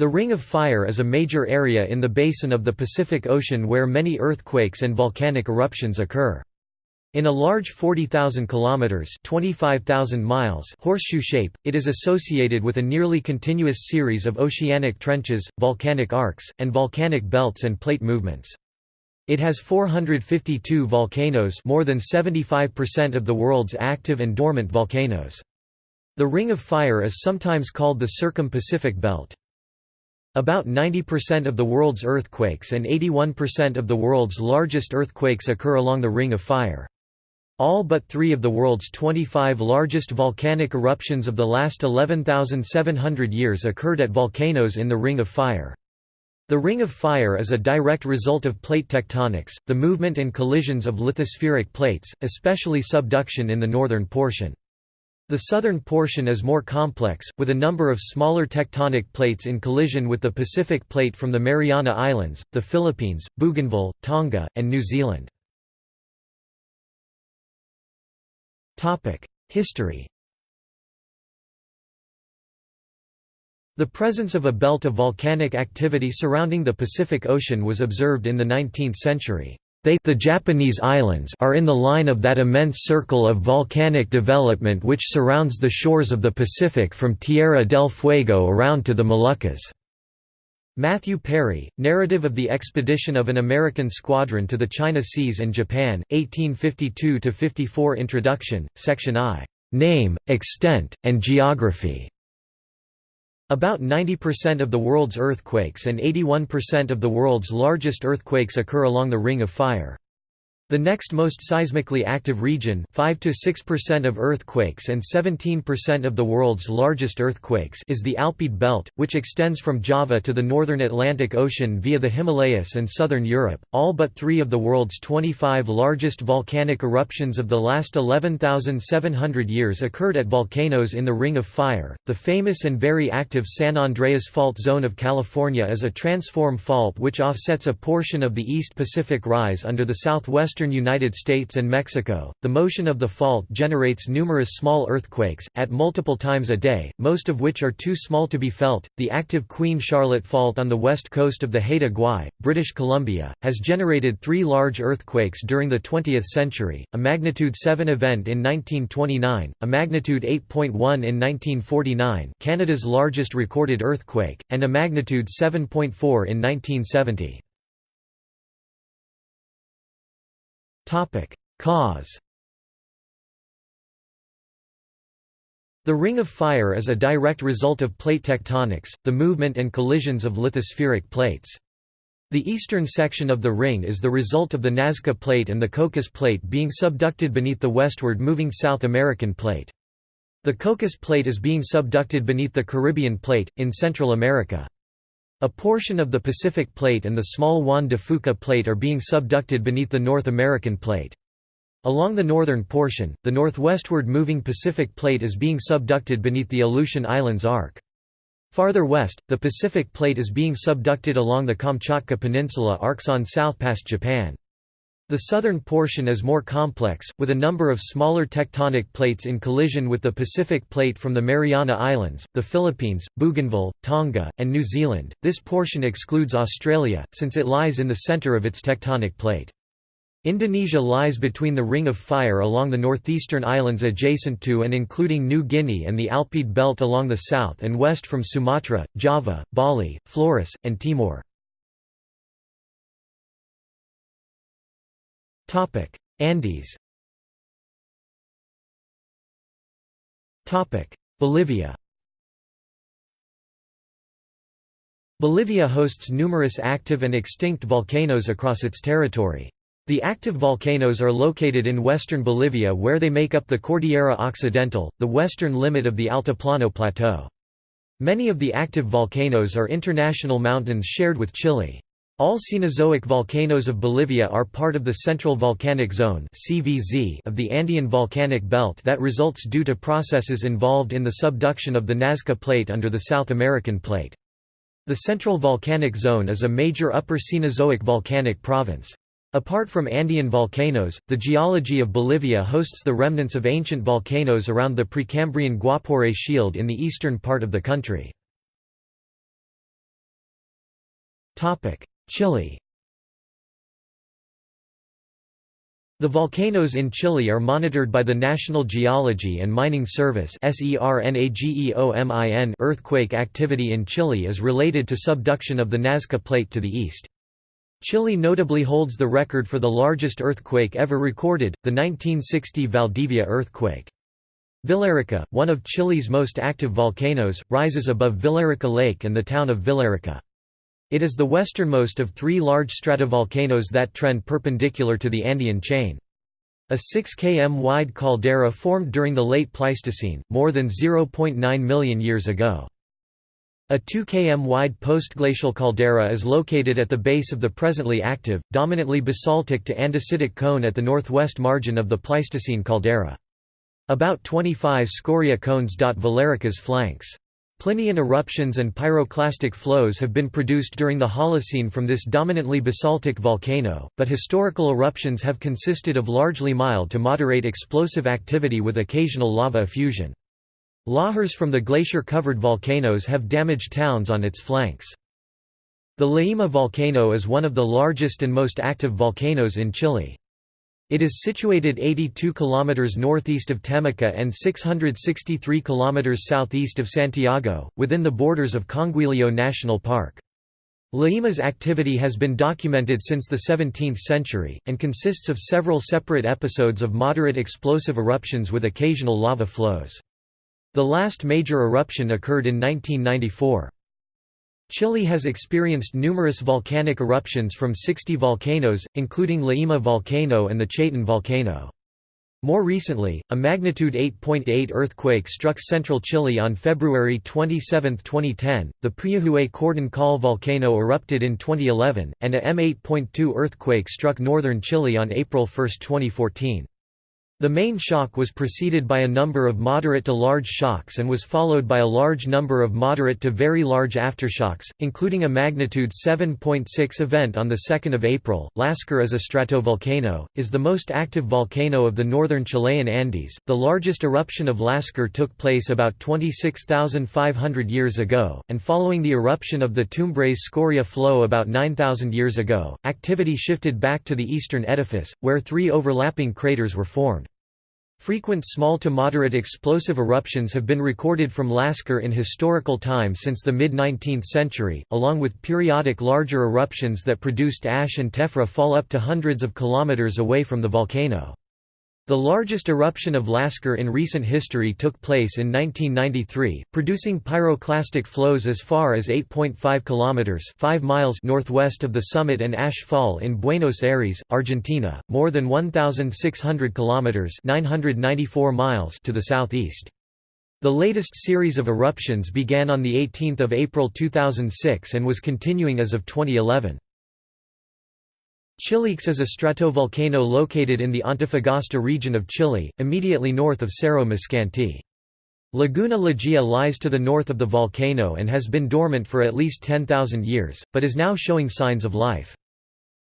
The Ring of Fire is a major area in the basin of the Pacific Ocean where many earthquakes and volcanic eruptions occur. In a large 40,000 kilometers (25,000 miles) horseshoe shape, it is associated with a nearly continuous series of oceanic trenches, volcanic arcs, and volcanic belts and plate movements. It has 452 volcanoes, more than 75% of the world's active and dormant volcanoes. The Ring of Fire is sometimes called the Circum-Pacific Belt. About 90% of the world's earthquakes and 81% of the world's largest earthquakes occur along the Ring of Fire. All but three of the world's 25 largest volcanic eruptions of the last 11,700 years occurred at volcanoes in the Ring of Fire. The Ring of Fire is a direct result of plate tectonics, the movement and collisions of lithospheric plates, especially subduction in the northern portion. The southern portion is more complex, with a number of smaller tectonic plates in collision with the Pacific Plate from the Mariana Islands, the Philippines, Bougainville, Tonga, and New Zealand. History The presence of a belt of volcanic activity surrounding the Pacific Ocean was observed in the 19th century. They the Japanese islands are in the line of that immense circle of volcanic development which surrounds the shores of the Pacific from Tierra del Fuego around to the Moluccas. Matthew Perry, Narrative of the Expedition of an American Squadron to the China Seas and Japan, 1852–54 Introduction, Section I. Name, Extent, and Geography. About 90% of the world's earthquakes and 81% of the world's largest earthquakes occur along the Ring of Fire. The next most seismically active region 5 to 6% of earthquakes and 17% of the world's largest earthquakes is the Alpide Belt, which extends from Java to the northern Atlantic Ocean via the Himalayas and southern Europe. All but three of the world's 25 largest volcanic eruptions of the last 11,700 years occurred at volcanoes in the Ring of Fire. The famous and very active San Andreas Fault Zone of California is a transform fault which offsets a portion of the East Pacific Rise under the southwestern western United States and Mexico. The motion of the fault generates numerous small earthquakes, at multiple times a day, most of which are too small to be felt. The active Queen Charlotte Fault on the west coast of the Haida Gwaii, British Columbia, has generated three large earthquakes during the 20th century a magnitude 7 event in 1929, a magnitude 8.1 in 1949, Canada's largest recorded earthquake, and a magnitude 7.4 in 1970. Cause The Ring of Fire is a direct result of plate tectonics, the movement and collisions of lithospheric plates. The eastern section of the ring is the result of the Nazca Plate and the Cocos Plate being subducted beneath the westward moving South American Plate. The Cocos Plate is being subducted beneath the Caribbean Plate, in Central America. A portion of the Pacific Plate and the small Juan de Fuca Plate are being subducted beneath the North American Plate. Along the northern portion, the northwestward moving Pacific Plate is being subducted beneath the Aleutian Islands arc. Farther west, the Pacific Plate is being subducted along the Kamchatka Peninsula arcs on south past Japan. The southern portion is more complex, with a number of smaller tectonic plates in collision with the Pacific Plate from the Mariana Islands, the Philippines, Bougainville, Tonga, and New Zealand. This portion excludes Australia, since it lies in the center of its tectonic plate. Indonesia lies between the Ring of Fire along the northeastern islands adjacent to and including New Guinea and the Alpide Belt along the south and west from Sumatra, Java, Bali, Flores, and Timor. Topic: Andes. Topic: Bolivia. Bolivia hosts numerous active and extinct volcanoes across its territory. The active volcanoes are located in western Bolivia where they make up the Cordillera Occidental, the western limit of the Altiplano Plateau. Many of the active volcanoes are international mountains shared with Chile. All Cenozoic volcanoes of Bolivia are part of the Central Volcanic Zone of the Andean volcanic belt that results due to processes involved in the subduction of the Nazca Plate under the South American Plate. The Central Volcanic Zone is a major Upper Cenozoic volcanic province. Apart from Andean volcanoes, the geology of Bolivia hosts the remnants of ancient volcanoes around the Precambrian Guapore Shield in the eastern part of the country. Chile The volcanoes in Chile are monitored by the National Geology and Mining Service earthquake activity in Chile is related to subduction of the Nazca Plate to the east. Chile notably holds the record for the largest earthquake ever recorded, the 1960 Valdivia earthquake. Villarrica, one of Chile's most active volcanoes, rises above Villarrica Lake and the town of Villarrica. It is the westernmost of three large stratovolcanoes that trend perpendicular to the Andean chain. A 6 km wide caldera formed during the late Pleistocene, more than 0.9 million years ago. A 2 km wide postglacial caldera is located at the base of the presently active, dominantly basaltic to andesitic cone at the northwest margin of the Pleistocene caldera. About 25 scoria cones dot Villarrica's flanks. Plinian eruptions and pyroclastic flows have been produced during the Holocene from this dominantly basaltic volcano, but historical eruptions have consisted of largely mild to moderate explosive activity with occasional lava effusion. Lahars from the glacier-covered volcanoes have damaged towns on its flanks. The Llaima volcano is one of the largest and most active volcanoes in Chile. It is situated 82 km northeast of Temuco and 663 km southeast of Santiago, within the borders of Conguillo National Park. Llaima's activity has been documented since the 17th century, and consists of several separate episodes of moderate explosive eruptions with occasional lava flows. The last major eruption occurred in 1994. Chile has experienced numerous volcanic eruptions from 60 volcanoes, including Llaima volcano and the Chaitén volcano. More recently, a magnitude 8.8 .8 earthquake struck central Chile on February 27, 2010. The Puyehue Cordón Caulle volcano erupted in 2011, and a M8.2 earthquake struck northern Chile on April 1, 2014. The main shock was preceded by a number of moderate to large shocks and was followed by a large number of moderate to very large aftershocks, including a magnitude 7.6 event on 2 April. Lascar is a stratovolcano, is the most active volcano of the northern Chilean Andes. The largest eruption of Lascar took place about 26,500 years ago, and following the eruption of the Tumbres scoria flow about 9,000 years ago, activity shifted back to the eastern edifice, where three overlapping craters were formed. Frequent small to moderate explosive eruptions have been recorded from Lascar in historical time since the mid-19th century, along with periodic larger eruptions that produced ash and tephra fall up to hundreds of kilometers away from the volcano. The largest eruption of Lascar in recent history took place in 1993, producing pyroclastic flows as far as 8.5 kilometers, 5 miles northwest of the summit and ash fall in Buenos Aires, Argentina, more than 1600 kilometers, 994 miles to the southeast. The latest series of eruptions began on the 18th of April 2006 and was continuing as of 2011. Chiliques is a stratovolcano located in the Antofagasta region of Chile, immediately north of Cerro Miscanti. Laguna Lejía lies to the north of the volcano and has been dormant for at least 10,000 years, but is now showing signs of life.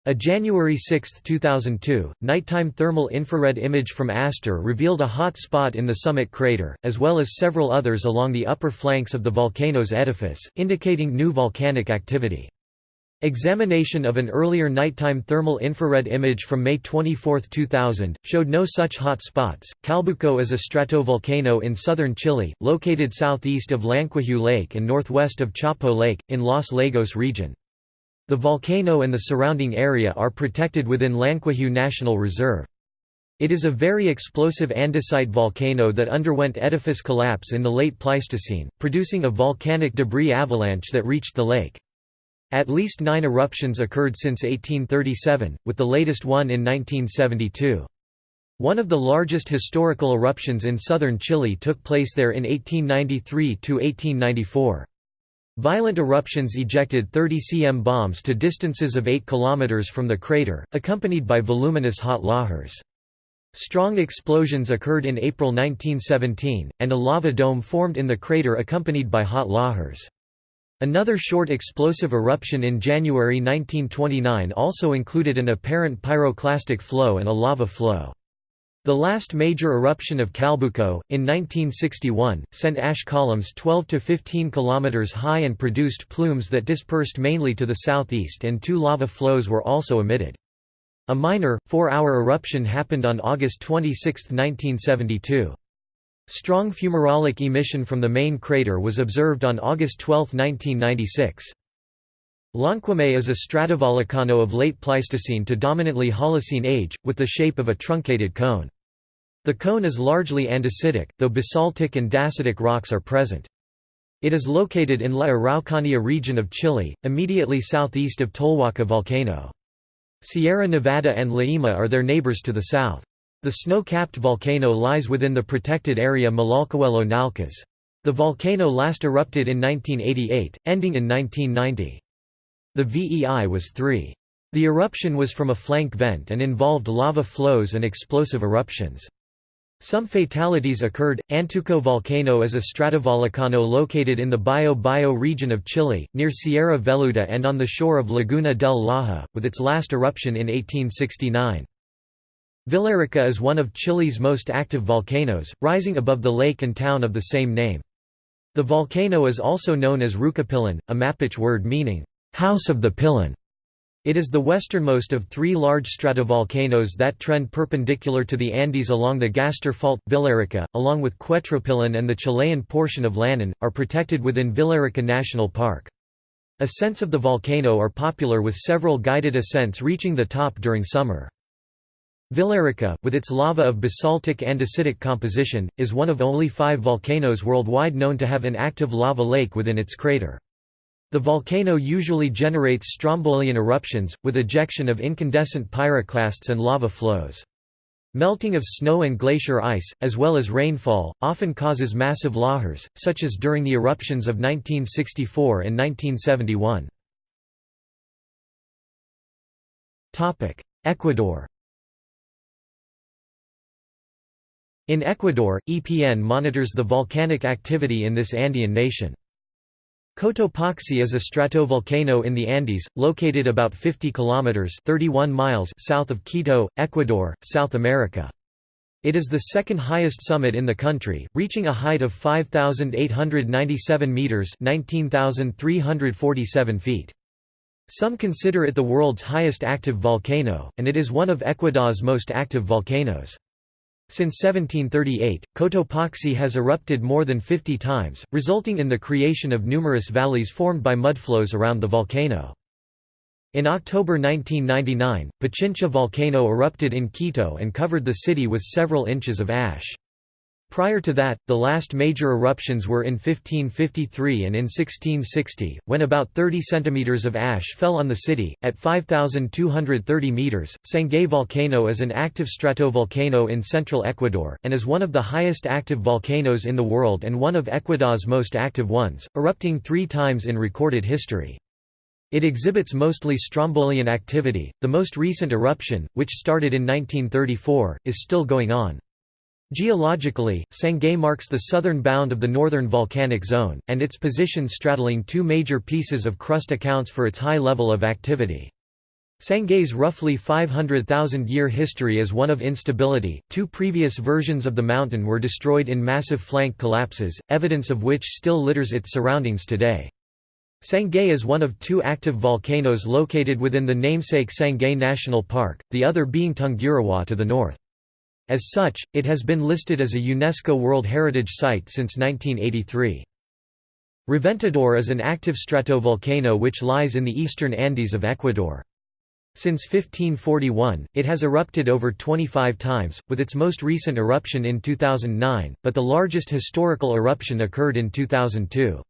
A January 6, 2002, nighttime thermal infrared image from ASTER revealed a hot spot in the summit crater, as well as several others along the upper flanks of the volcano's edifice, indicating new volcanic activity. Examination of an earlier nighttime thermal infrared image from May 24, 2000, showed no such hot spots. Calbuco is a stratovolcano in southern Chile, located southeast of Llanquihue Lake and northwest of Chapo Lake, in Los Lagos region. The volcano and the surrounding area are protected within Llanquihue National Reserve. It is a very explosive andesite volcano that underwent edifice collapse in the late Pleistocene, producing a volcanic debris avalanche that reached the lake. At least nine eruptions occurred since 1837, with the latest one in 1972. One of the largest historical eruptions in southern Chile took place there in 1893–1894. Violent eruptions ejected 30 cm bombs to distances of 8 km from the crater, accompanied by voluminous hot lahars. Strong explosions occurred in April 1917, and a lava dome formed in the crater accompanied by hot lahars. Another short explosive eruption in January 1929 also included an apparent pyroclastic flow and a lava flow. The last major eruption of Calbuco, in 1961, sent ash columns 12 to 15 kilometers high and produced plumes that dispersed mainly to the southeast and two lava flows were also emitted. A minor, four-hour eruption happened on August 26, 1972. Strong fumarolic emission from the main crater was observed on August 12, 1996. Lonquimay is a stratovolcano of late Pleistocene to dominantly Holocene age, with the shape of a truncated cone. The cone is largely andesitic, though basaltic and dacitic rocks are present. It is located in La Araucanía region of Chile, immediately southeast of Tolhuaca volcano. Sierra Nevada and Llaima are their neighbors to the south. The snow-capped volcano lies within the protected area Malalcahuello Nalcas. The volcano last erupted in 1988, ending in 1990. The VEI was 3. The eruption was from a flank vent and involved lava flows and explosive eruptions. Some fatalities occurred. Antuco volcano is a stratovolcano located in the Bio Bio region of Chile, near Sierra Velluda and on the shore of Laguna del Laja, with its last eruption in 1869. Villarrica is one of Chile's most active volcanoes, rising above the lake and town of the same name. The volcano is also known as Rucapilan, a Mapuche word meaning, house of the Pilin. It is the westernmost of three large stratovolcanoes that trend perpendicular to the Andes along the Gastre Fault. Villarrica, along with Quetrupillán and the Chilean portion of Lanín, are protected within Villarrica National Park. Ascents of the volcano are popular with several guided ascents reaching the top during summer. Villarrica, with its lava of basaltic andesitic composition, is one of only five volcanoes worldwide known to have an active lava lake within its crater. The volcano usually generates strombolian eruptions, with ejection of incandescent pyroclasts and lava flows. Melting of snow and glacier ice, as well as rainfall, often causes massive lahars, such as during the eruptions of 1964 and 1971. Ecuador In Ecuador, EPN monitors the volcanic activity in this Andean nation. Cotopaxi is a stratovolcano in the Andes, located about 50 kilometers (31 miles) south of Quito, Ecuador, South America. It is the second highest summit in the country, reaching a height of 5897 meters (19347 feet). Some consider it the world's highest active volcano, and it is one of Ecuador's most active volcanoes. Since 1738, Cotopaxi has erupted more than 50 times, resulting in the creation of numerous valleys formed by mudflows around the volcano. In October 1999, Pichincha volcano erupted in Quito and covered the city with several inches of ash. Prior to that, the last major eruptions were in 1553 and in 1660, when about 30 centimeters of ash fell on the city. At 5,230 meters, Sangay volcano is an active stratovolcano in central Ecuador, and is one of the highest active volcanoes in the world and one of Ecuador's most active ones, erupting three times in recorded history. It exhibits mostly strombolian activity. The most recent eruption, which started in 1934, is still going on. Geologically, Sangay marks the southern bound of the northern volcanic zone, and its position straddling two major pieces of crust accounts for its high level of activity. Sangay's roughly 500,000-year history is one of instability. Two previous versions of the mountain were destroyed in massive flank collapses, evidence of which still litters its surroundings today. Sangay is one of two active volcanoes located within the namesake Sangay National Park, the other being Tungurahua to the north. As such, it has been listed as a UNESCO World Heritage Site since 1983. Reventador is an active stratovolcano which lies in the eastern Andes of Ecuador. Since 1541, it has erupted over 25 times, with its most recent eruption in 2009, but the largest historical eruption occurred in 2002.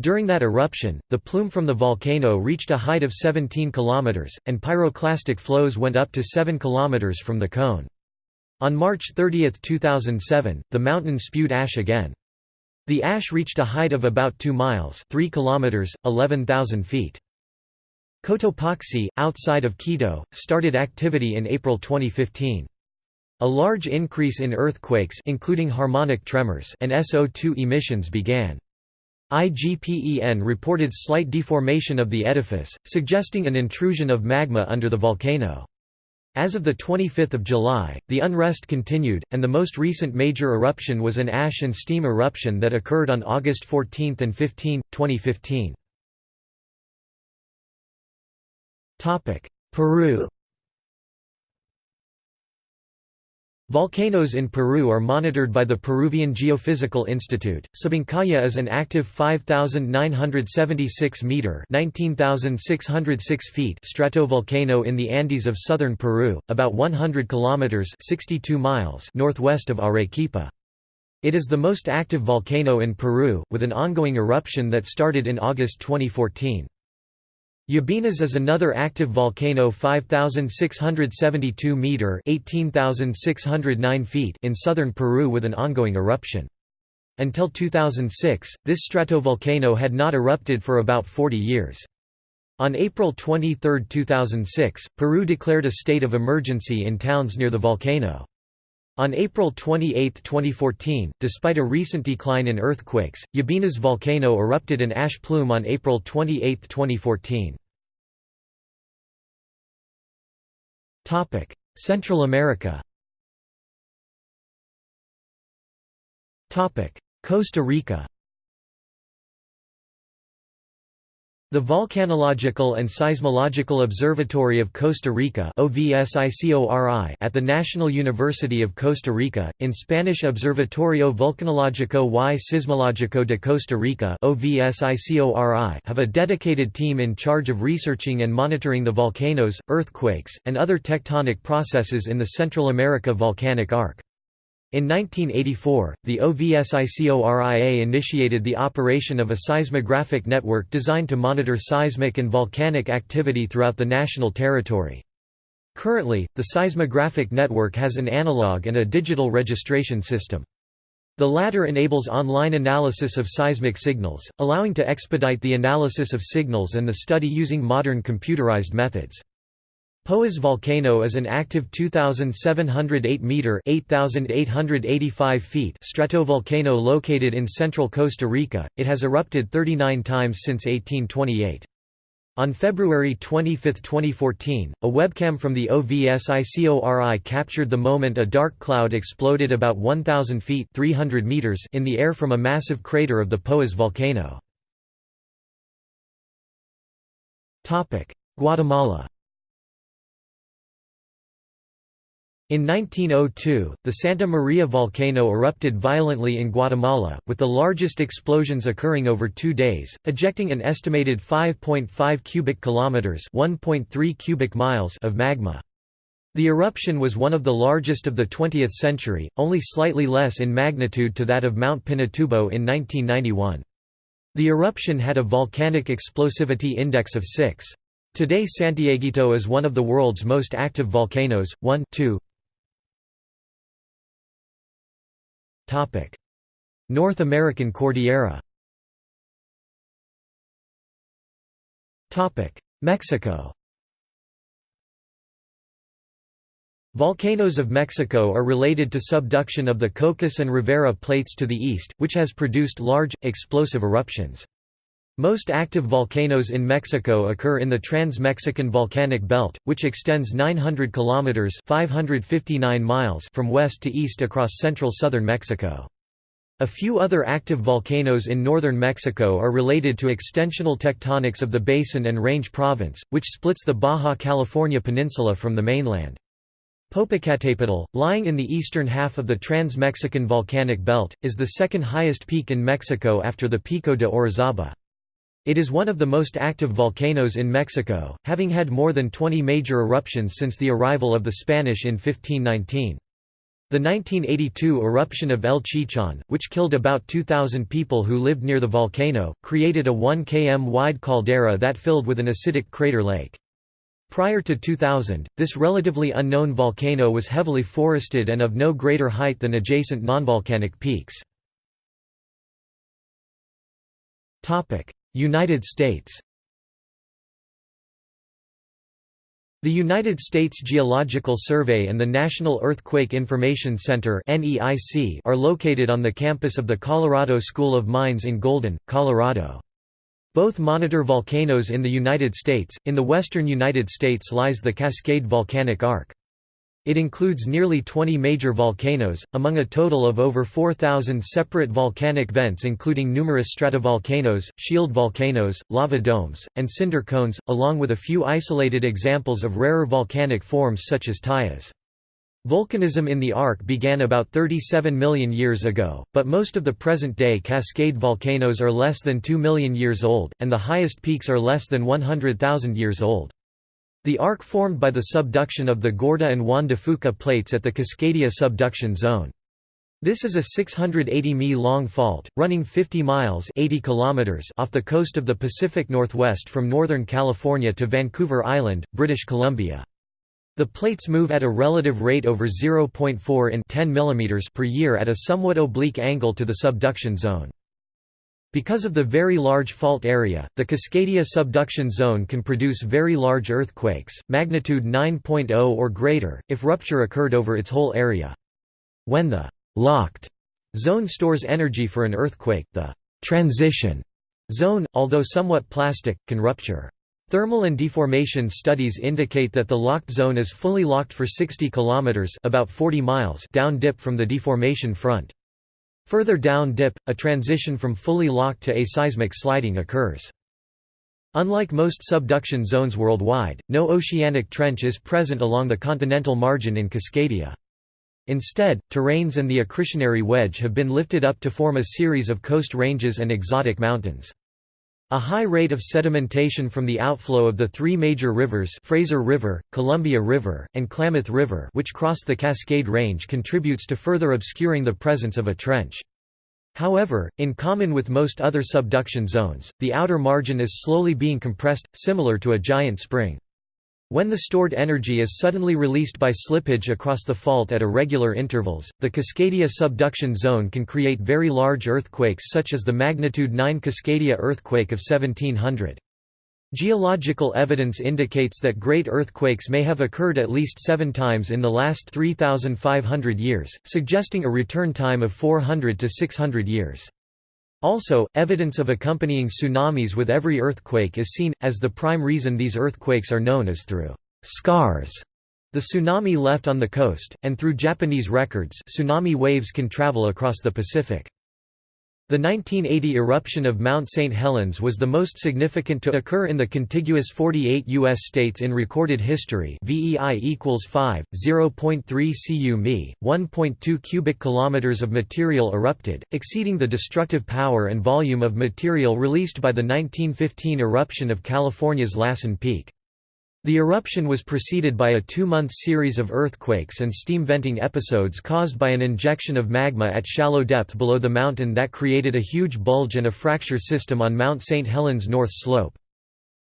During that eruption, the plume from the volcano reached a height of 17 km, and pyroclastic flows went up to 7 km from the cone. On March 30, 2007, the mountain spewed ash again. The ash reached a height of about 2 miles 3 kilometers, 11,000 feet. Cotopaxi, outside of Quito, started activity in April 2015. A large increase in earthquakes including harmonic tremors and SO2 emissions began. IGPEN reported slight deformation of the edifice, suggesting an intrusion of magma under the volcano. As of 25 July, the unrest continued, and the most recent major eruption was an ash and steam eruption that occurred on August 14 and 15, 2015. Peru Volcanoes in Peru are monitored by the Peruvian Geophysical Institute. Sabancaya is an active 5,976 meter (19,606 feet) stratovolcano in the Andes of southern Peru, about 100 kilometers (62 miles) northwest of Arequipa. It is the most active volcano in Peru, with an ongoing eruption that started in August 2014. Ubinas is another active volcano 5,672 meter (18,609 feet) in southern Peru with an ongoing eruption. Until 2006, this stratovolcano had not erupted for about 40 years. On April 23, 2006, Peru declared a state of emergency in towns near the volcano. On April 28, 2014, despite a recent decline in earthquakes, Ubinas volcano erupted an ash plume on April 28, 2014. Central America. Topic: Costa Rica The Volcanological and Seismological Observatory of Costa Rica at the National University of Costa Rica, in Spanish Observatorio Volcanologico y Sismológico de Costa Rica have a dedicated team in charge of researching and monitoring the volcanoes, earthquakes, and other tectonic processes in the Central America volcanic arc. In 1984, the OVSICORIA initiated the operation of a seismographic network designed to monitor seismic and volcanic activity throughout the national territory. Currently, the seismographic network has an analog and a digital registration system. The latter enables online analysis of seismic signals, allowing to expedite the analysis of signals and the study using modern computerized methods. Poás volcano is an active 2,708-metre (8,885 feet stratovolcano located in central Costa Rica. It has erupted 39 times since 1828. On February 25, 2014, a webcam from the OVSICORI captured the moment a dark cloud exploded about 1,000 feet 300 meters in the air from a massive crater of the Poás volcano. Guatemala In 1902, the Santa Maria volcano erupted violently in Guatemala, with the largest explosions occurring over two days, ejecting an estimated 5.5 cubic kilometers (1.3 cubic miles) of magma. The eruption was one of the largest of the 20th century, only slightly less in magnitude to that of Mount Pinatubo in 1991. The eruption had a volcanic explosivity index of 6. Today Santiaguito is one of the world's most active volcanoes, 1 2, North American Cordillera. Topic: Mexico. Volcanoes of Mexico are related to subduction of the Cocos and Rivera plates to the east, which has produced large, explosive eruptions. Most active volcanoes in Mexico occur in the Trans-Mexican Volcanic Belt, which extends 900 kilometers (559 miles) from west to east across central southern Mexico. A few other active volcanoes in northern Mexico are related to extensional tectonics of the Basin and Range Province, which splits the Baja California Peninsula from the mainland. Popocatépetl, lying in the eastern half of the Trans-Mexican Volcanic Belt, is the second highest peak in Mexico after the Pico de Orizaba. It is one of the most active volcanoes in Mexico, having had more than 20 major eruptions since the arrival of the Spanish in 1519. The 1982 eruption of El Chichon, which killed about 2,000 people who lived near the volcano, created a 1 km wide caldera that filled with an acidic crater lake. Prior to 2000, this relatively unknown volcano was heavily forested and of no greater height than adjacent nonvolcanic peaks. United States The United States Geological Survey and the National Earthquake Information Center are located on the campus of the Colorado School of Mines in Golden, Colorado. Both monitor volcanoes in the United States. In the western United States lies the Cascade Volcanic Arc. It includes nearly 20 major volcanoes, among a total of over 4,000 separate volcanic vents including numerous stratovolcanoes, shield volcanoes, lava domes, and cinder cones, along with a few isolated examples of rarer volcanic forms such as tuyas. Volcanism in the Arc began about 37 million years ago, but most of the present-day Cascade volcanoes are less than 2 million years old, and the highest peaks are less than 100,000 years old. The arc formed by the subduction of the Gorda and Juan de Fuca plates at the Cascadia subduction zone. This is a 680 mi long fault, running 50 miles 80 kilometers off the coast of the Pacific Northwest from Northern California to Vancouver Island, British Columbia. The plates move at a relative rate over 0.4 in 10 mm per year at a somewhat oblique angle to the subduction zone. Because of the very large fault area, the Cascadia subduction zone can produce very large earthquakes, magnitude 9.0 or greater, if rupture occurred over its whole area. When the «locked» zone stores energy for an earthquake, the «transition» zone, although somewhat plastic, can rupture. Thermal and deformation studies indicate that the locked zone is fully locked for 60 km about 40 miles down dip from the deformation front. Further down dip, a transition from fully locked to aseismic sliding occurs. Unlike most subduction zones worldwide, no oceanic trench is present along the continental margin in Cascadia. Instead, terranes and the accretionary wedge have been lifted up to form a series of coast ranges and exotic mountains. A high rate of sedimentation from the outflow of the three major rivers Fraser River, Columbia River, and Klamath River which cross the Cascade Range contributes to further obscuring the presence of a trench. However, in common with most other subduction zones, the outer margin is slowly being compressed, similar to a giant spring. When the stored energy is suddenly released by slippage across the fault at irregular intervals, the Cascadia subduction zone can create very large earthquakes such as the magnitude 9 Cascadia earthquake of 1700. Geological evidence indicates that great earthquakes may have occurred at least seven times in the last 3,500 years, suggesting a return time of 400 to 600 years. Also, evidence of accompanying tsunamis with every earthquake is seen, as the prime reason these earthquakes are known is through scars the tsunami left on the coast, and through Japanese records tsunami waves can travel across the Pacific. The 1980 eruption of Mount St. Helens was the most significant to occur in the contiguous 48 U.S. states in recorded history VEI equals 5, 0.3 cu mi, 1.2 cubic kilometers of material erupted, exceeding the destructive power and volume of material released by the 1915 eruption of California's Lassen Peak. The eruption was preceded by a two-month series of earthquakes and steam venting episodes caused by an injection of magma at shallow depth below the mountain that created a huge bulge and a fracture system on Mount St. Helens north slope.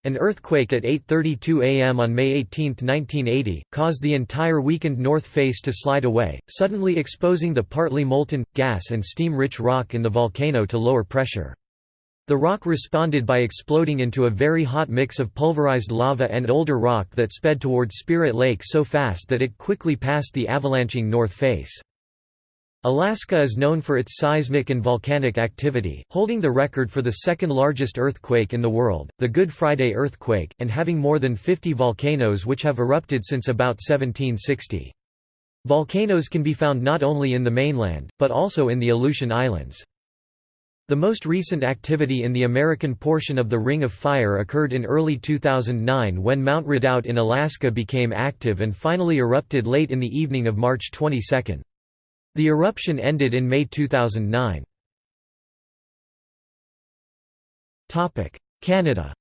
An earthquake at 8.32 am on May 18, 1980, caused the entire weakened north face to slide away, suddenly exposing the partly molten, gas and steam-rich rock in the volcano to lower pressure. The rock responded by exploding into a very hot mix of pulverized lava and older rock that sped towards Spirit Lake so fast that it quickly passed the avalanching north face. Alaska is known for its seismic and volcanic activity, holding the record for the second largest earthquake in the world, the Good Friday earthquake, and having more than 50 volcanoes which have erupted since about 1760. Volcanoes can be found not only in the mainland, but also in the Aleutian Islands. The most recent activity in the American portion of the Ring of Fire occurred in early 2009 when Mount Redoubt in Alaska became active and finally erupted late in the evening of March 22. The eruption ended in May 2009. Canada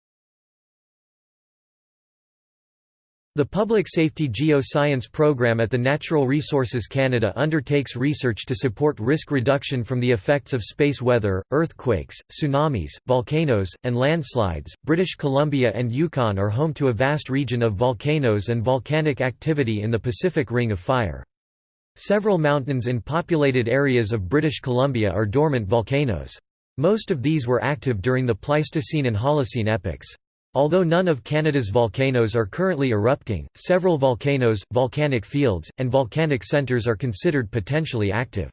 The Public Safety Geoscience Program at the Natural Resources Canada undertakes research to support risk reduction from the effects of space weather, earthquakes, tsunamis, volcanoes, and landslides. British Columbia and Yukon are home to a vast region of volcanoes and volcanic activity in the Pacific Ring of Fire. Several mountains in populated areas of British Columbia are dormant volcanoes. Most of these were active during the Pleistocene and Holocene epochs. Although none of Canada's volcanoes are currently erupting, several volcanoes, volcanic fields, and volcanic centres are considered potentially active.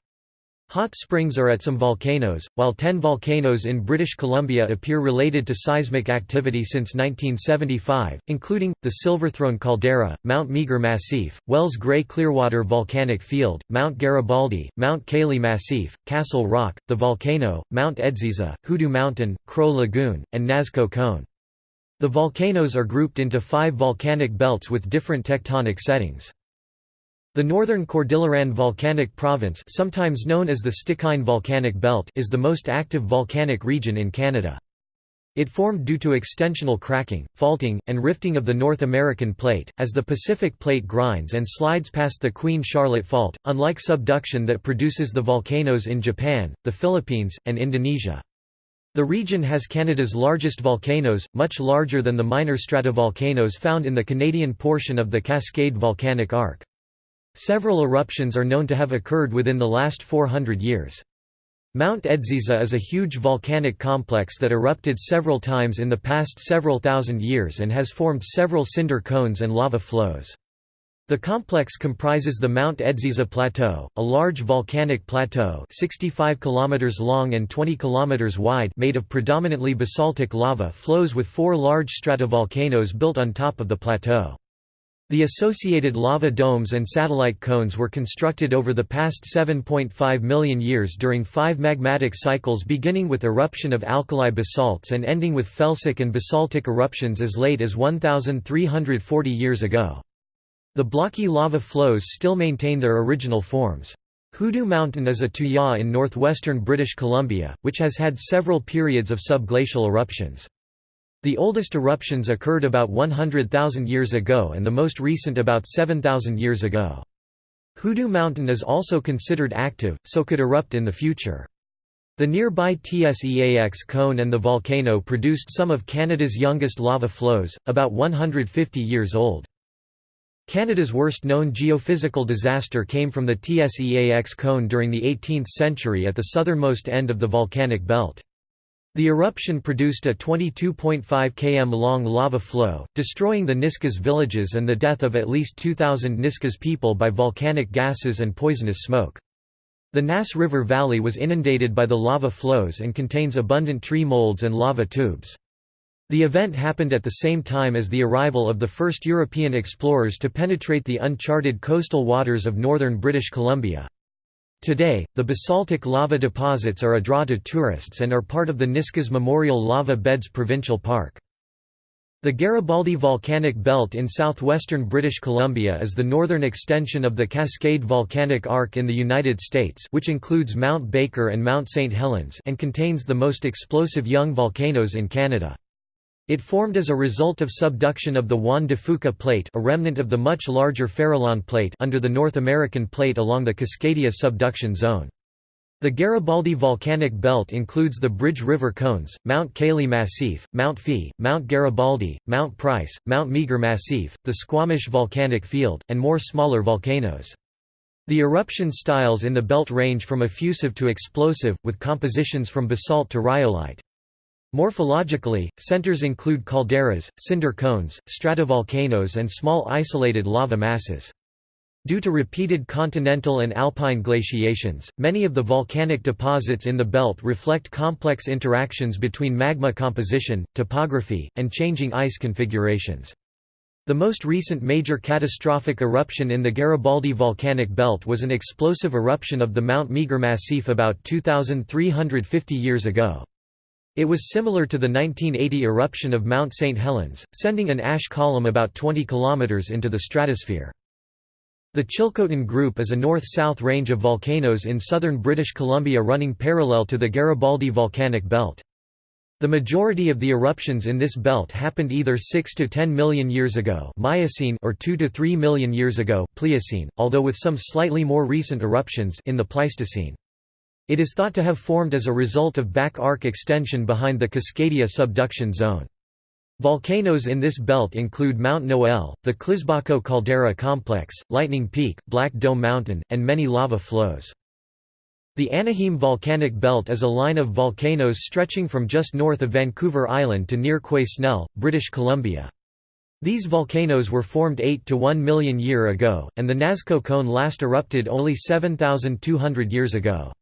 Hot springs are at some volcanoes, while ten volcanoes in British Columbia appear related to seismic activity since 1975, including, the Silverthrone Caldera, Mount Meager Massif, Wells Gray Clearwater Volcanic Field, Mount Garibaldi, Mount Cayley Massif, Castle Rock, the Volcano, Mount Edziza, Hoodoo Mountain, Crow Lagoon, and Nazko Cone. The volcanoes are grouped into five volcanic belts with different tectonic settings. The northern Cordilleran Volcanic Province sometimes known as the Stikine Volcanic Belt is the most active volcanic region in Canada. It formed due to extensional cracking, faulting, and rifting of the North American plate, as the Pacific plate grinds and slides past the Queen Charlotte Fault, unlike subduction that produces the volcanoes in Japan, the Philippines, and Indonesia. The region has Canada's largest volcanoes, much larger than the minor stratovolcanoes found in the Canadian portion of the Cascade Volcanic Arc. Several eruptions are known to have occurred within the last 400 years. Mount Edziza is a huge volcanic complex that erupted several times in the past several thousand years and has formed several cinder cones and lava flows. The complex comprises the Mount Edziza Plateau, a large volcanic plateau 65 km long and 20 km wide made of predominantly basaltic lava flows with four large stratovolcanoes built on top of the plateau. The associated lava domes and satellite cones were constructed over the past 7.5 million years during five magmatic cycles beginning with eruption of alkali basalts and ending with felsic and basaltic eruptions as late as 1,340 years ago. The blocky lava flows still maintain their original forms. Hoodoo Mountain is a tuya in northwestern British Columbia, which has had several periods of subglacial eruptions. The oldest eruptions occurred about 100,000 years ago and the most recent about 7,000 years ago. Hoodoo Mountain is also considered active, so could erupt in the future. The nearby Tseax cone and the volcano produced some of Canada's youngest lava flows, about 150 years old. Canada's worst known geophysical disaster came from the Tseax cone during the 18th century at the southernmost end of the volcanic belt. The eruption produced a 22.5 km long lava flow, destroying the Nisga's villages and the death of at least 2,000 Nisga's people by volcanic gases and poisonous smoke. The Nass River Valley was inundated by the lava flows and contains abundant tree molds and lava tubes. The event happened at the same time as the arrival of the first European explorers to penetrate the uncharted coastal waters of northern British Columbia. Today, the basaltic lava deposits are a draw to tourists and are part of the Nisga's Memorial Lava Beds Provincial Park. The Garibaldi Volcanic Belt in southwestern British Columbia is the northern extension of the Cascade Volcanic Arc in the United States which includes Mount Baker and Mount St. Helens and contains the most explosive young volcanoes in Canada. It formed as a result of subduction of the Juan de Fuca Plate a remnant of the much larger Farallon Plate under the North American Plate along the Cascadia subduction zone. The Garibaldi volcanic belt includes the Bridge River Cones, Mount Cayley Massif, Mount Fee, Mount Garibaldi, Mount Price, Mount Meager Massif, the Squamish Volcanic Field, and more smaller volcanoes. The eruption styles in the belt range from effusive to explosive, with compositions from basalt to rhyolite. Morphologically, centers include calderas, cinder cones, stratovolcanoes and small isolated lava masses. Due to repeated continental and alpine glaciations, many of the volcanic deposits in the belt reflect complex interactions between magma composition, topography, and changing ice configurations. The most recent major catastrophic eruption in the Garibaldi volcanic belt was an explosive eruption of the Mount Meager Massif about 2,350 years ago. It was similar to the 1980 eruption of Mount St. Helens, sending an ash column about 20 km into the stratosphere. The Chilcotin Group is a north-south range of volcanoes in southern British Columbia running parallel to the Garibaldi volcanic belt. The majority of the eruptions in this belt happened either 6 to 10 million years ago Miocene or 2 to 3 million years ago Pliocene, although with some slightly more recent eruptions in the Pleistocene. It is thought to have formed as a result of back arc extension behind the Cascadia subduction zone. Volcanoes in this belt include Mount Noel, the Clisbako caldera complex, Lightning Peak, Black Dome Mountain, and many lava flows. The Anahim Volcanic Belt is a line of volcanoes stretching from just north of Vancouver Island to near Quesnel, British Columbia. These volcanoes were formed 8 to 1 million year ago, and the Nazko Cone last erupted only 7,200 years ago.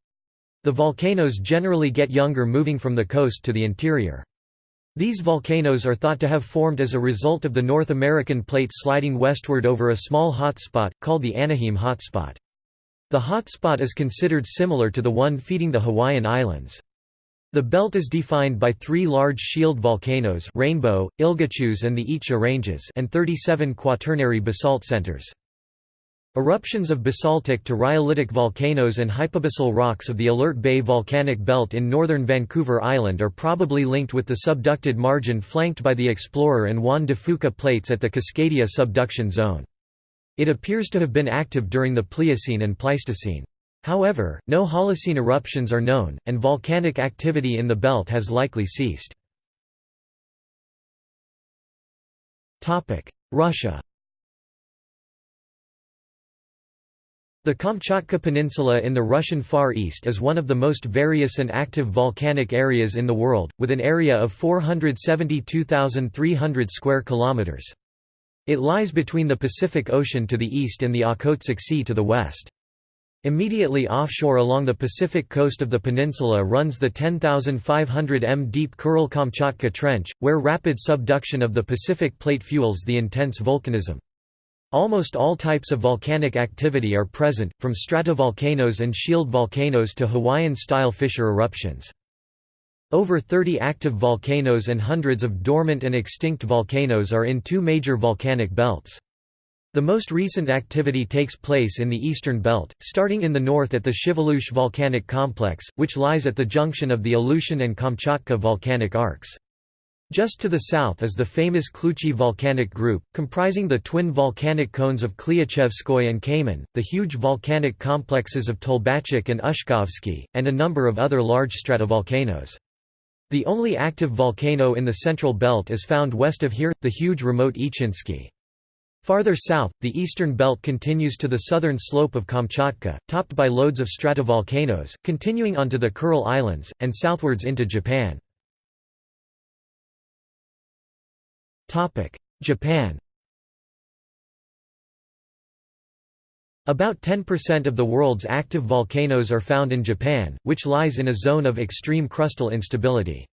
The volcanoes generally get younger moving from the coast to the interior. These volcanoes are thought to have formed as a result of the North American plate sliding westward over a small hotspot, called the Anahim hotspot. The hotspot is considered similar to the one feeding the Hawaiian Islands. The belt is defined by three large shield volcanoes Rainbow, Ilgachuz and the Itcha Ranges and 37 quaternary basalt centers. Eruptions of basaltic to rhyolitic volcanoes and hypabyssal rocks of the Alert Bay volcanic belt in northern Vancouver Island are probably linked with the subducted margin flanked by the Explorer and Juan de Fuca plates at the Cascadia subduction zone. It appears to have been active during the Pliocene and Pleistocene. However, no Holocene eruptions are known, and volcanic activity in the belt has likely ceased. Russia The Kamchatka Peninsula in the Russian Far East is one of the most various and active volcanic areas in the world, with an area of 472,300 square kilometers. It lies between the Pacific Ocean to the east and the Okhotsk Sea to the west. Immediately offshore along the Pacific coast of the peninsula runs the 10,500 m deep Kuril-Kamchatka Trench, where rapid subduction of the Pacific Plate fuels the intense volcanism. Almost all types of volcanic activity are present, from stratovolcanoes and shield volcanoes to Hawaiian-style fissure eruptions. Over 30 active volcanoes and hundreds of dormant and extinct volcanoes are in two major volcanic belts. The most recent activity takes place in the eastern belt, starting in the north at the Shiveluch volcanic complex, which lies at the junction of the Aleutian and Kamchatka volcanic arcs. Just to the south is the famous Kluchi volcanic group, comprising the twin volcanic cones of Klyuchevskoy and Kamen, the huge volcanic complexes of Tolbachik and Ushkovsky, and a number of other large stratovolcanoes. The only active volcano in the central belt is found west of here, the huge remote Ichinsky. Farther south, the eastern belt continues to the southern slope of Kamchatka, topped by loads of stratovolcanoes, continuing onto the Kuril Islands, and southwards into Japan. Japan About 10% of the world's active volcanoes are found in Japan, which lies in a zone of extreme crustal instability.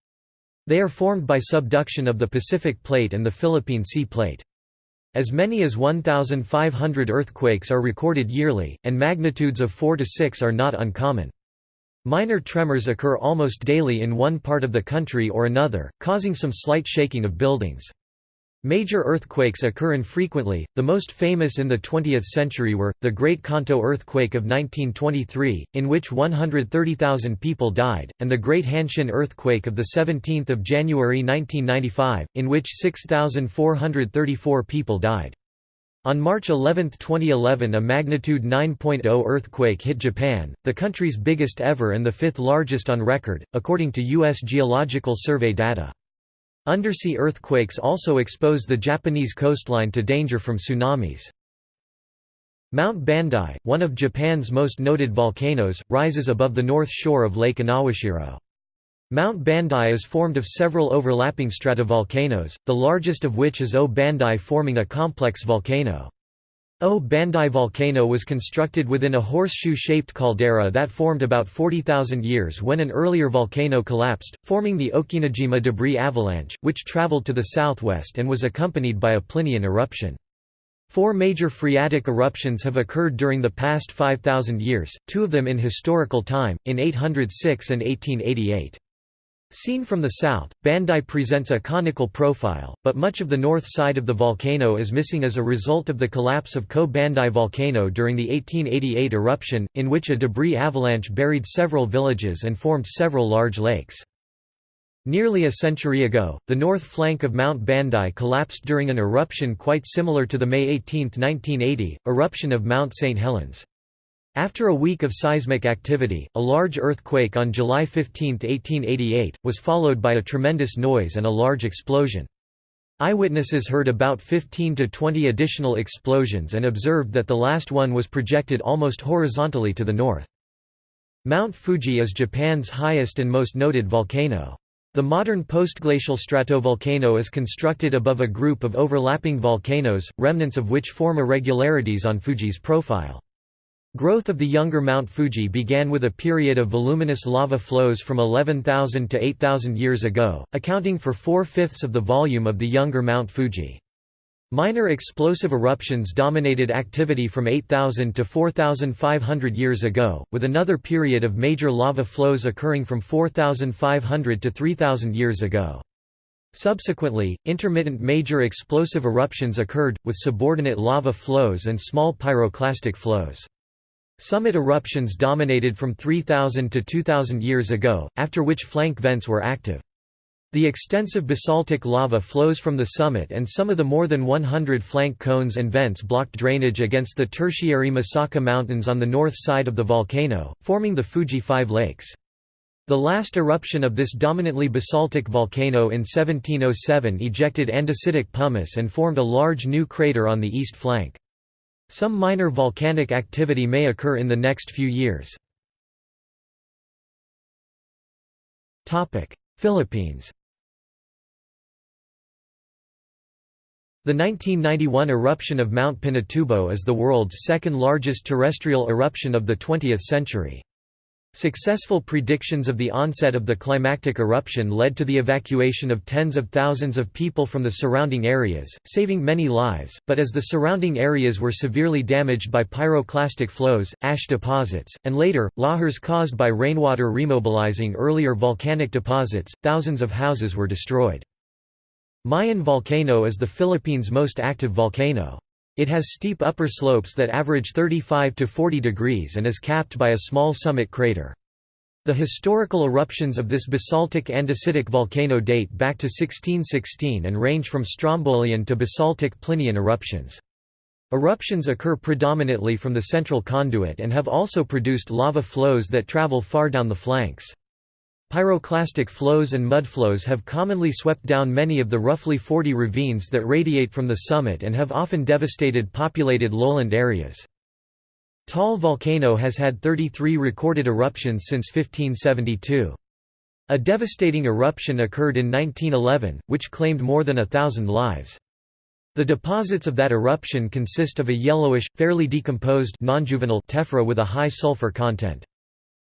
They are formed by subduction of the Pacific Plate and the Philippine Sea Plate. As many as 1,500 earthquakes are recorded yearly, and magnitudes of 4 to 6 are not uncommon. Minor tremors occur almost daily in one part of the country or another, causing some slight shaking of buildings. Major earthquakes occur infrequently, the most famous in the 20th century were, the Great Kanto earthquake of 1923, in which 130,000 people died, and the Great Hanshin earthquake of 17 January 1995, in which 6,434 people died. On March 11, 2011 a magnitude 9.0 earthquake hit Japan, the country's biggest ever and the fifth largest on record, according to U.S. Geological Survey data. Undersea earthquakes also expose the Japanese coastline to danger from tsunamis. Mount Bandai, one of Japan's most noted volcanoes, rises above the north shore of Lake Inawashiro. Mount Bandai is formed of several overlapping stratovolcanoes, the largest of which is O Bandai forming a complex volcano. O Bandai volcano was constructed within a horseshoe-shaped caldera that formed about 40,000 years when an earlier volcano collapsed, forming the Okinojima debris avalanche, which traveled to the southwest and was accompanied by a Plinian eruption. Four major phreatic eruptions have occurred during the past 5,000 years, two of them in historical time, in 806 and 1888. Seen from the south, Bandai presents a conical profile, but much of the north side of the volcano is missing as a result of the collapse of Ko-Bandai volcano during the 1888 eruption, in which a debris avalanche buried several villages and formed several large lakes. Nearly a century ago, the north flank of Mount Bandai collapsed during an eruption quite similar to the May 18, 1980, eruption of Mount St. Helens. After a week of seismic activity, a large earthquake on July 15, 1888, was followed by a tremendous noise and a large explosion. Eyewitnesses heard about 15 to 20 additional explosions and observed that the last one was projected almost horizontally to the north. Mount Fuji is Japan's highest and most noted volcano. The modern postglacial stratovolcano is constructed above a group of overlapping volcanoes, remnants of which form irregularities on Fuji's profile. Growth of the younger Mount Fuji began with a period of voluminous lava flows from 11,000 to 8,000 years ago, accounting for four-fifths of the volume of the younger Mount Fuji. Minor explosive eruptions dominated activity from 8,000 to 4,500 years ago, with another period of major lava flows occurring from 4,500 to 3,000 years ago. Subsequently, intermittent major explosive eruptions occurred, with subordinate lava flows and small pyroclastic flows. Summit eruptions dominated from 3000 to 2000 years ago, after which flank vents were active. The extensive basaltic lava flows from the summit and some of the more than 100 flank cones and vents blocked drainage against the tertiary Misaka Mountains on the north side of the volcano, forming the Fuji Five Lakes. The last eruption of this dominantly basaltic volcano in 1707 ejected andesitic pumice and formed a large new crater on the east flank. Some minor volcanic activity may occur in the next few years. Philippines The 1991 eruption of Mount Pinatubo is the world's second largest terrestrial eruption of the 20th century. Successful predictions of the onset of the climactic eruption led to the evacuation of tens of thousands of people from the surrounding areas, saving many lives, but as the surrounding areas were severely damaged by pyroclastic flows, ash deposits, and later, lahars caused by rainwater remobilizing earlier volcanic deposits, thousands of houses were destroyed. Mayon volcano is the Philippines' most active volcano. It has steep upper slopes that average 35 to 40 degrees and is capped by a small summit crater. The historical eruptions of this basaltic andesitic volcano date back to 1616 and range from Strombolian to basaltic Plinian eruptions. Eruptions occur predominantly from the central conduit and have also produced lava flows that travel far down the flanks. Pyroclastic flows and mudflows have commonly swept down many of the roughly 40 ravines that radiate from the summit and have often devastated populated lowland areas. Taal volcano has had 33 recorded eruptions since 1572. A devastating eruption occurred in 1911, which claimed more than a thousand lives. The deposits of that eruption consist of a yellowish, fairly decomposed tephra with a high sulfur content.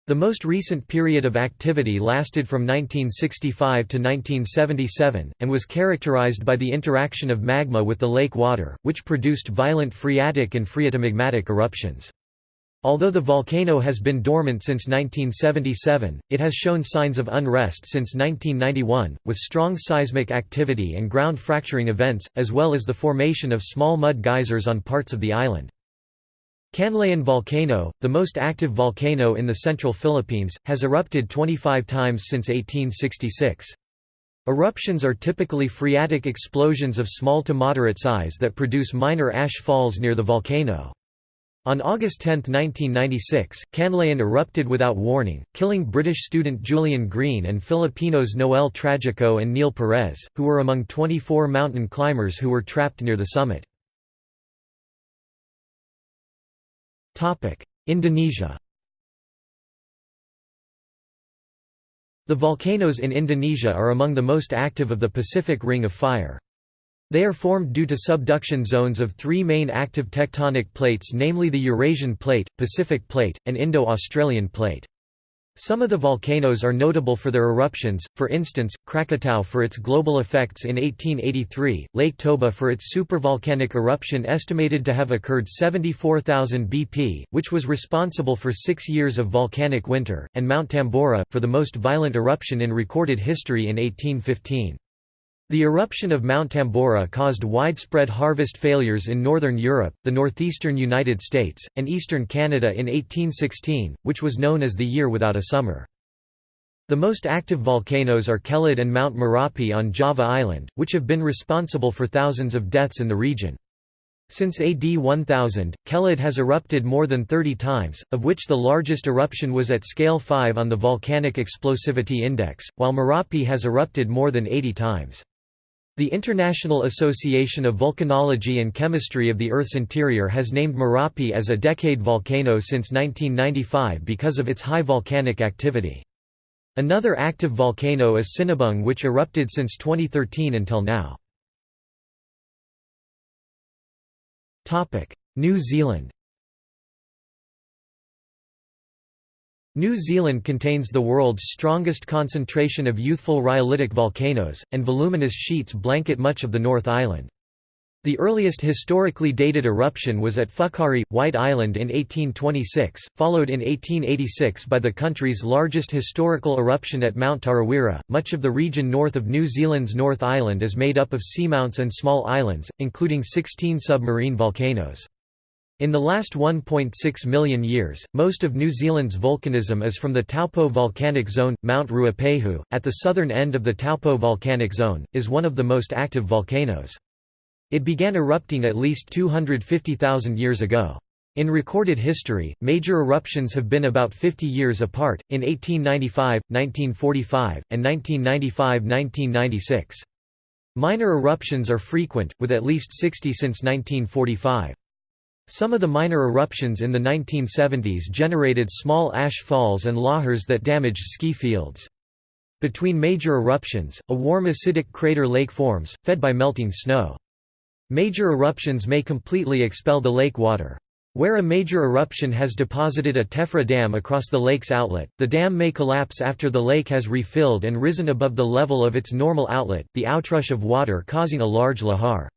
The most recent period of activity lasted from 1965 to 1977, and was characterized by the interaction of magma with the lake water, which produced violent phreatic and phreatomagmatic eruptions. Although the volcano has been dormant since 1977, it has shown signs of unrest since 1991, with strong seismic activity and ground fracturing events, as well as the formation of small mud geysers on parts of the island. Canlaon volcano, the most active volcano in the central Philippines, has erupted 25 times since 1866. Eruptions are typically phreatic explosions of small to moderate size that produce minor ash falls near the volcano. On August 10, 1996, Canlaon erupted without warning, killing British student Julian Green and Filipinos Noel Tragico and Neil Perez, who were among 24 mountain climbers who were trapped near the summit. Indonesia The volcanoes in Indonesia are among the most active of the Pacific Ring of Fire. They are formed due to subduction zones of three main active tectonic plates namely the Eurasian Plate, Pacific Plate, and Indo-Australian Plate. Some of the volcanoes are notable for their eruptions, for instance, Krakatau for its global effects in 1883, Lake Toba for its supervolcanic eruption estimated to have occurred 74,000 BP, which was responsible for six years of volcanic winter, and Mount Tambora, for the most violent eruption in recorded history in 1815. The eruption of Mount Tambora caused widespread harvest failures in northern Europe, the northeastern United States, and eastern Canada in 1816, which was known as the Year Without a Summer. The most active volcanoes are Kelud and Mount Merapi on Java Island, which have been responsible for thousands of deaths in the region. Since AD 1000, Kelud has erupted more than 30 times, of which the largest eruption was at scale 5 on the Volcanic Explosivity Index, while Merapi has erupted more than 80 times. The International Association of Volcanology and Chemistry of the Earth's Interior has named Merapi as a decade volcano since 1995 because of its high volcanic activity. Another active volcano is Sinabung which erupted since 2013 until now. New Zealand New Zealand contains the world's strongest concentration of youthful rhyolitic volcanoes, and voluminous sheets blanket much of the North Island. The earliest historically dated eruption was at Whakaari, White Island in 1826, followed in 1886 by the country's largest historical eruption at Mount Tarawera. Much of the region north of New Zealand's North Island is made up of seamounts and small islands, including 16 submarine volcanoes. In the last 1.6 million years, most of New Zealand's volcanism is from the Taupo volcanic zone. Mount Ruapehu, at the southern end of the Taupo volcanic zone, is one of the most active volcanoes. It began erupting at least 250,000 years ago. In recorded history, major eruptions have been about 50 years apart, in 1895, 1945, and 1995–1996. Minor eruptions are frequent, with at least 60 since 1945. Some of the minor eruptions in the 1970s generated small ash falls and lahars that damaged ski fields. Between major eruptions, a warm acidic crater lake forms, fed by melting snow. Major eruptions may completely expel the lake water. Where a major eruption has deposited a tephra dam across the lake's outlet, the dam may collapse after the lake has refilled and risen above the level of its normal outlet, the outrush of water causing a large lahar.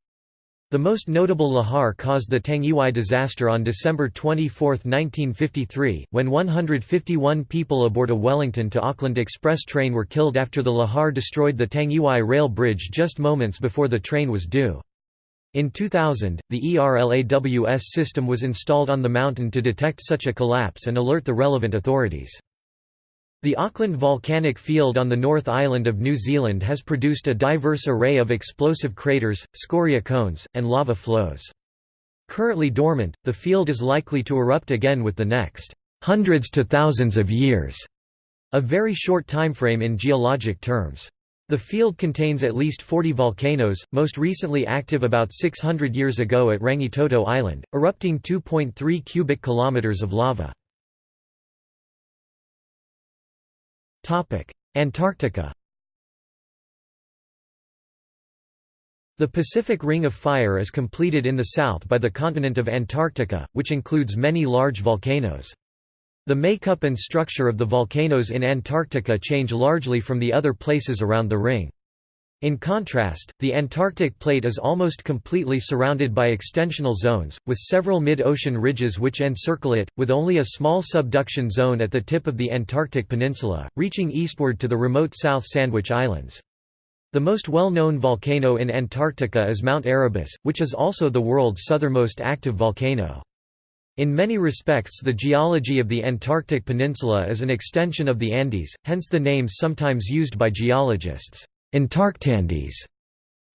The most notable lahar caused the Tangiwai disaster on December 24, 1953, when 151 people aboard a Wellington to Auckland express train were killed after the lahar destroyed the Tangiwai rail bridge just moments before the train was due. In 2000, the ERLAWS system was installed on the mountain to detect such a collapse and alert the relevant authorities. The Auckland volcanic field on the North Island of New Zealand has produced a diverse array of explosive craters, scoria cones, and lava flows. Currently dormant, the field is likely to erupt again with the next hundreds to thousands of years, a very short timeframe in geologic terms. The field contains at least 40 volcanoes, most recently active about 600 years ago at Rangitoto Island, erupting 2.3 cubic kilometers of lava. Antarctica The Pacific Ring of Fire is completed in the south by the continent of Antarctica, which includes many large volcanoes. The makeup and structure of the volcanoes in Antarctica change largely from the other places around the ring. In contrast, the Antarctic plate is almost completely surrounded by extensional zones, with several mid-ocean ridges which encircle it, with only a small subduction zone at the tip of the Antarctic peninsula, reaching eastward to the remote South Sandwich Islands. The most well-known volcano in Antarctica is Mount Erebus, which is also the world's southernmost active volcano. In many respects the geology of the Antarctic peninsula is an extension of the Andes, hence the names sometimes used by geologists. Antarctandes.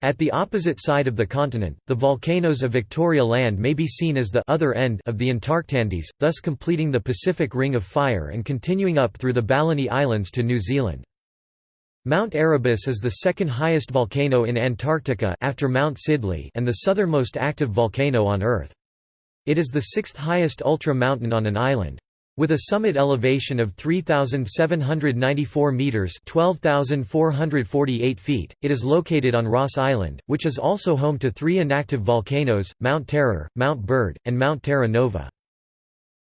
At the opposite side of the continent, the volcanoes of Victoria Land may be seen as the other end of the Antarctandes, thus completing the Pacific Ring of Fire and continuing up through the Balleny Islands to New Zealand. Mount Erebus is the second highest volcano in Antarctica after Mount Sidley and the southernmost active volcano on Earth. It is the sixth highest ultra-mountain on an island. With a summit elevation of 3,794 metres 12,448 feet, it is located on Ross Island, which is also home to three inactive volcanoes, Mount Terror, Mount Bird, and Mount Terra Nova.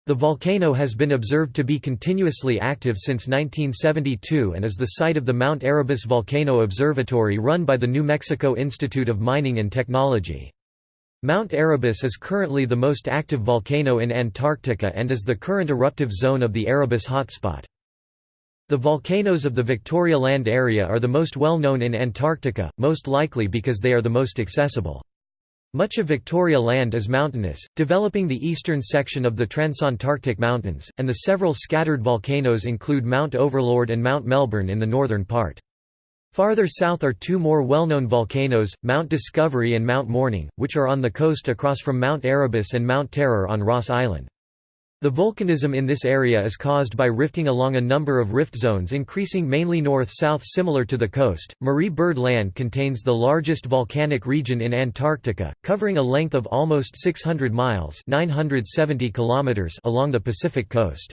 The volcano has been observed to be continuously active since 1972 and is the site of the Mount Erebus Volcano Observatory run by the New Mexico Institute of Mining and Technology. Mount Erebus is currently the most active volcano in Antarctica and is the current eruptive zone of the Erebus hotspot. The volcanoes of the Victoria Land area are the most well known in Antarctica, most likely because they are the most accessible. Much of Victoria Land is mountainous, developing the eastern section of the Transantarctic Mountains, and the several scattered volcanoes include Mount Overlord and Mount Melbourne in the northern part. Farther south are two more well-known volcanoes, Mount Discovery and Mount Morning, which are on the coast across from Mount Erebus and Mount Terror on Ross Island. The volcanism in this area is caused by rifting along a number of rift zones increasing mainly north-south similar to the coast. Marie Byrd Land contains the largest volcanic region in Antarctica, covering a length of almost 600 miles 970 kilometers along the Pacific coast.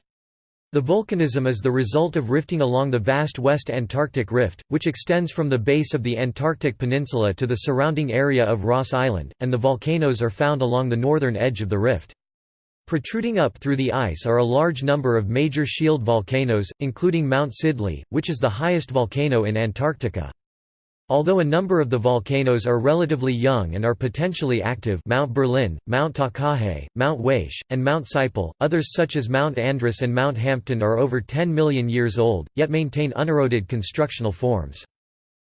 The volcanism is the result of rifting along the vast West Antarctic Rift, which extends from the base of the Antarctic Peninsula to the surrounding area of Ross Island, and the volcanoes are found along the northern edge of the rift. Protruding up through the ice are a large number of major shield volcanoes, including Mount Sidley, which is the highest volcano in Antarctica. Although a number of the volcanoes are relatively young and are potentially active Mount Berlin, Mount Takahe, Mount Waesche, and Mount Siple, others such as Mount Andrus and Mount Hampton are over 10 million years old, yet maintain uneroded constructional forms.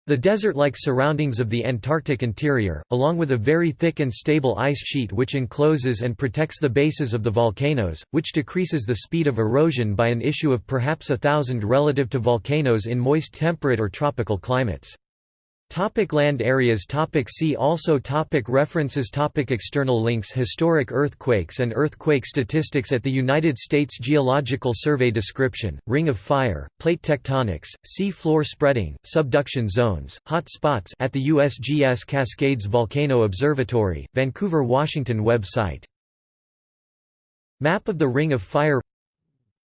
The desert-like surroundings of the Antarctic interior, along with a very thick and stable ice sheet which encloses and protects the bases of the volcanoes, which decreases the speed of erosion by an issue of perhaps a thousand relative to volcanoes in moist temperate or tropical climates. Topic land areas. Topic See also. Topic References. Topic External links. Historic earthquakes and earthquake statistics at the United States Geological Survey Description, Ring of Fire, Plate tectonics, sea floor spreading, subduction zones, hot spots at the USGS Cascades Volcano Observatory, Vancouver, Washington website. Map of the Ring of Fire.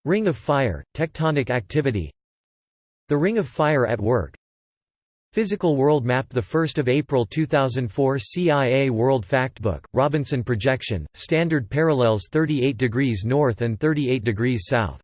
Ring of Fire, tectonic activity. The Ring of Fire at work Physical World Map 1 April 2004 CIA World Factbook, Robinson Projection, Standard Parallels 38 degrees north and 38 degrees south